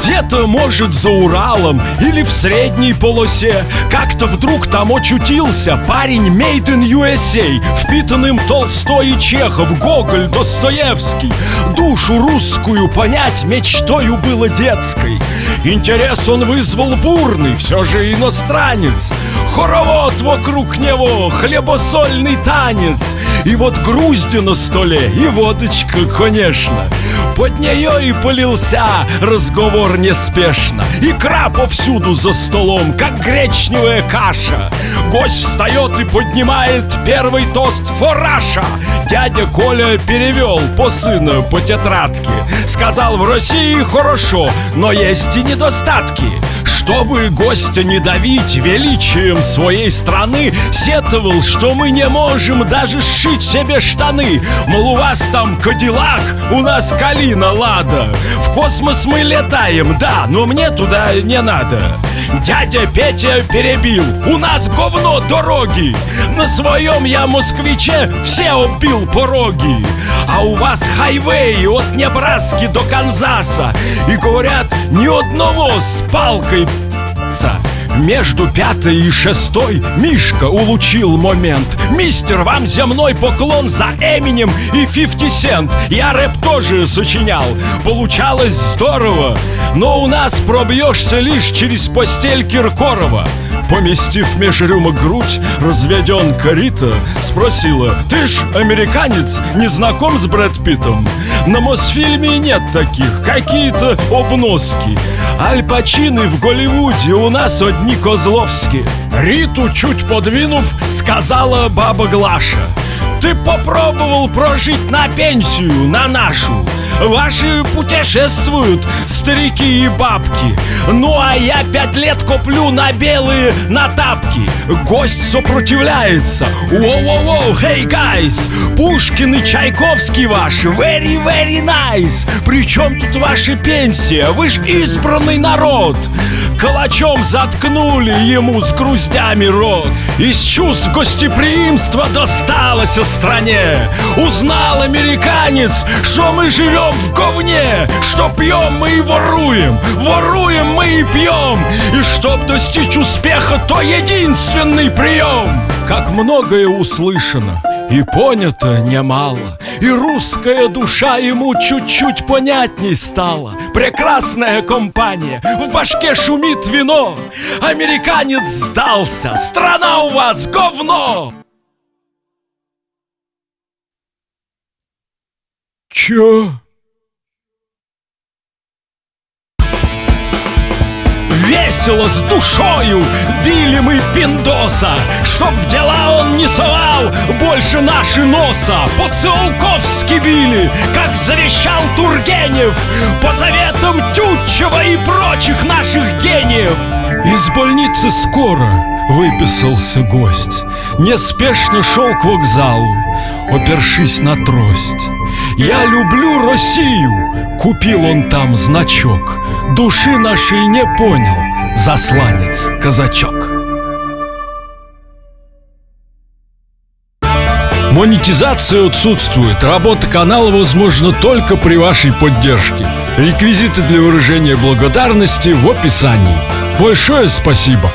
Где-то, может, за Уралом или в средней полосе. Как-то вдруг там очутился парень Made in USA Впитанным Толстой и Чехов, Гоголь, Достоевский. Душу русскую понять мечтою было детской. Интерес он вызвал бурный, все же иностранец. Хоровод вокруг него, хлебосольный танец. И вот грузди на столе, и водочка, конечно. Под нее и полился разговор неспешно Икра повсюду за столом, как гречневая каша. Гость встает и поднимает первый тост фораша Дядя Коля перевел по сыну по тетрадке. Сказал, в России хорошо, но есть и недостатки чтобы гостя не давить величием своей страны Сетовал, что мы не можем даже сшить себе штаны. Мол, у вас там Кадиллак, у нас Калина Лада. В космос мы летаем, да, но мне туда не надо. Дядя Петя перебил, у нас говно дороги. На своем я москвиче все убил пороги А у вас хайвей от Небраски до Канзаса. И говорят, ни одного с палкой между пятой и шестой Мишка улучил момент. Мистер, вам земной поклон за Эминем и 50 Cent Я рэп тоже сочинял. Получалось здорово. Но у нас пробьешься лишь через постель Киркорова Поместив меж рюмок грудь, разведен Рита Спросила, ты ж американец, не знаком с Брэд Питтом? На Мосфильме нет таких, какие-то обноски. Аль Пачины в Голливуде у нас одни Козловские Риту чуть подвинув, сказала баба Глаша Ты попробовал прожить на пенсию, на нашу Ваши путешествуют, старики и бабки. Ну а я пять лет коплю на белые на тапки Гость сопротивляется. Воу-воу-воу, hey guys! Пушкин и Чайковский ваш Very, very nice! Причем тут ваша пенсия? Вы ж избранный народ! Калачом заткнули ему с груздями рот. Из чувств гостеприимства досталось о стране. Узнал американец, что мы живем в говне. Что пьем мы и воруем. Воруем мы и пьем. И чтоб достичь успеха, то единственный прием. Как многое услышано и понято немало. И русская душа ему чуть-чуть понятней стала. Прекрасная компания, в башке шумит вино. Американец сдался, страна у вас говно. Чё? Весело с душою били мы пиндоса Чтоб в дела он не совал больше наши носа. По-циолковски били, как завещал Тургенев По заветам Тютчева и прочих наших гениев. Из больницы скоро выписался гость. Неспешно шел к вокзалу, опершись на трость. Я люблю Россию, купил он там значок. Души нашей не понял засланец казачок Монетизация отсутствует. Работа канала возможна только при вашей поддержке. Реквизиты для выражения благодарности в описании. Большое спасибо!